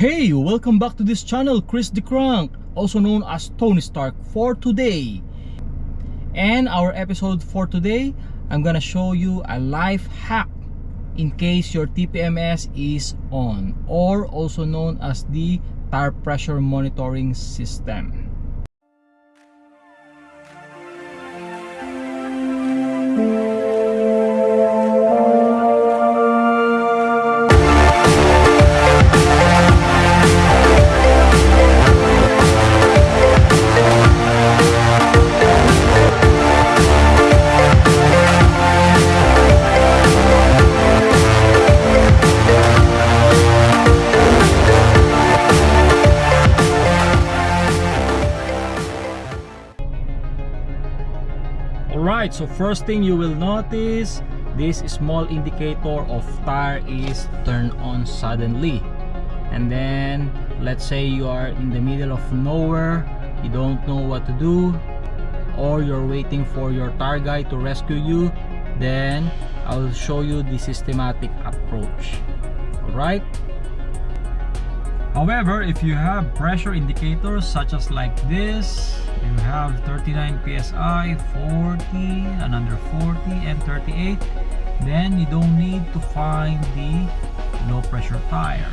Hey, welcome back to this channel, Chris the Crank, also known as Tony Stark for today. And our episode for today, I'm gonna show you a life hack in case your TPMS is on or also known as the tire pressure monitoring system. Alright, so first thing you will notice this small indicator of tire is turned on suddenly. And then let's say you are in the middle of nowhere you don't know what to do or you're waiting for your tire guy to rescue you then I'll show you the systematic approach. Alright however if you have pressure indicators such as like this you have 39 psi 40 and under 40 and 38 then you don't need to find the low pressure tire.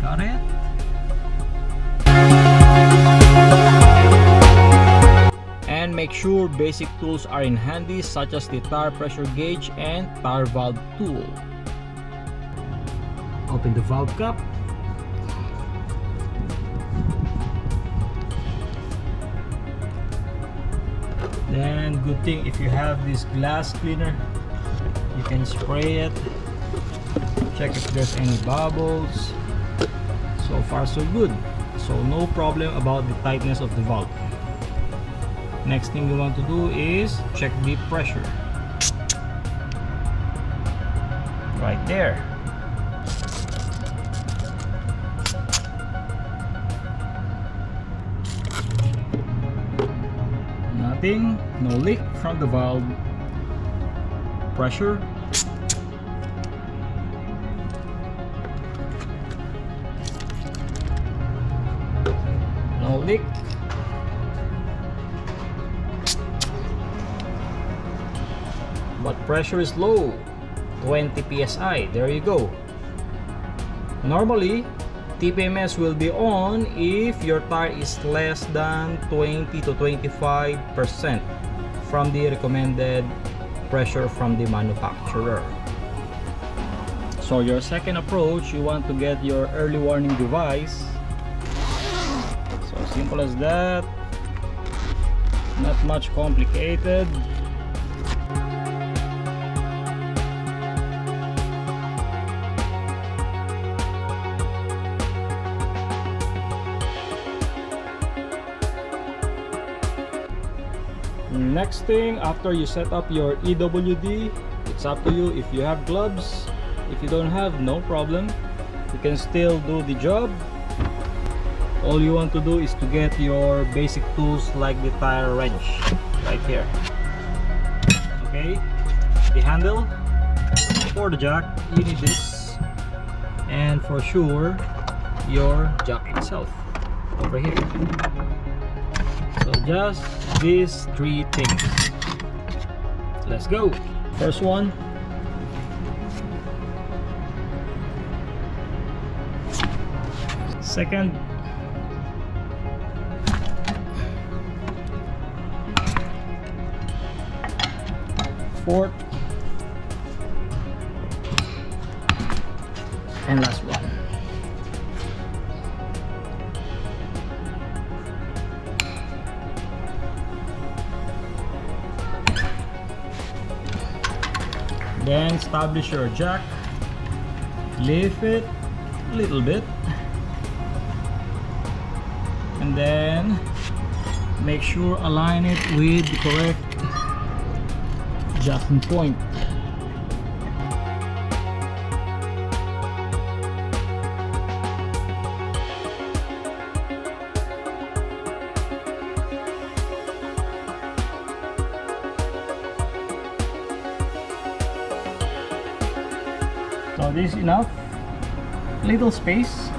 Got it? And make sure basic tools are in handy such as the tire pressure gauge and tire valve tool. Open the valve cap then good thing if you have this glass cleaner you can spray it. Check if there's any bubbles. So far so good. So no problem about the tightness of the valve next thing you want to do is check the pressure. Right there no leak from the valve pressure. No leak. But pressure is low. 20 psi there you go. Normally TPMS will be on if your tire is less than 20 to 25 percent from the recommended pressure from the manufacturer. So your second approach you want to get your early warning device. So simple as that. Not much complicated next thing after you set up your EWD it's up to you. If you have gloves if you don't have no problem. You can still do the job. All you want to do is to get your basic tools like the tire wrench right here. Okay the handle for the jack you need this. And for sure your jack itself over here so just these three things. Let's go. First one. Second. Fourth. And last one then establish your jack. Lift it a little bit. And then make sure align it with the correct jacking point So this is enough. Little space.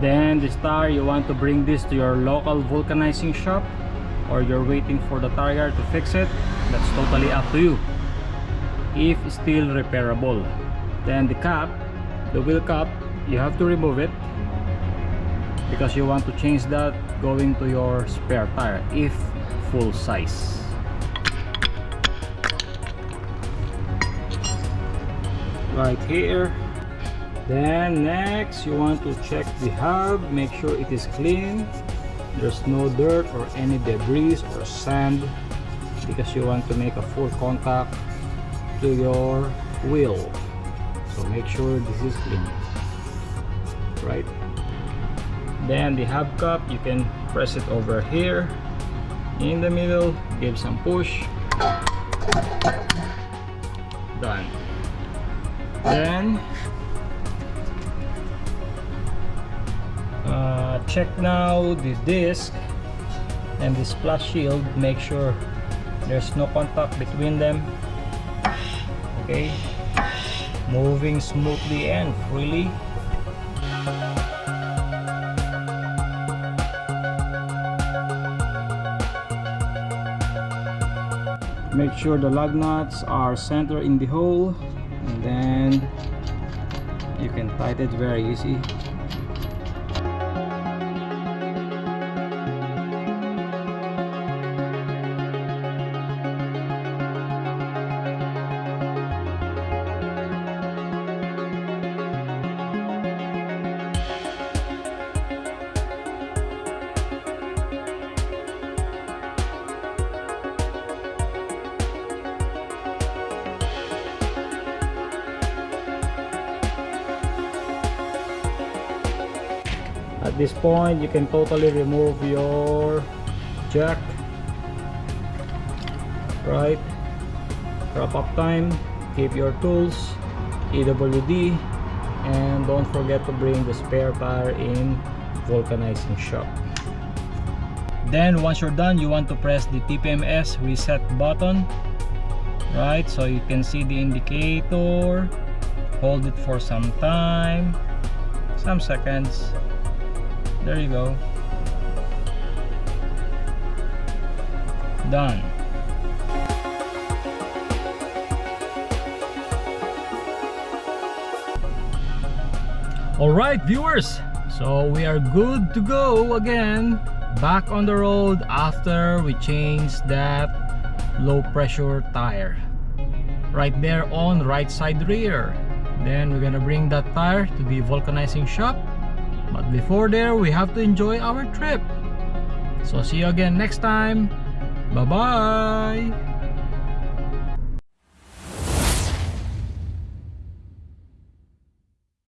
then the star you want to bring this to your local vulcanizing shop or you're waiting for the tire to fix it that's totally up to you. If still repairable then the cap the wheel cap you have to remove it because you want to change that going to your spare tire if full size. Right here. Then next you want to check the hub make sure it is clean. There's no dirt or any debris or sand because you want to make a full contact to your wheel so make sure this is clean. Right? Then the hub cup you can press it over here. In the middle give some push. Done. Then uh, check now the disc and the splash shield. Make sure there's no contact between them. Okay. Moving smoothly and freely. Make sure the lug nuts are centered in the hole and then you can tighten it very easy at this point you can totally remove your jack. Right. Wrap up time. Keep your tools EWD and don't forget to bring the spare tire in vulcanizing shop. Then once you're done you want to press the TPMS reset button. Right so you can see the indicator. Hold it for some time some seconds there you go. Done. Alright viewers, so we are good to go again. Back on the road after we changed that low pressure tire. Right there on right side rear. Then we're gonna bring that tire to the vulcanizing shop but before there we have to enjoy our trip. So see you again next time. Bye bye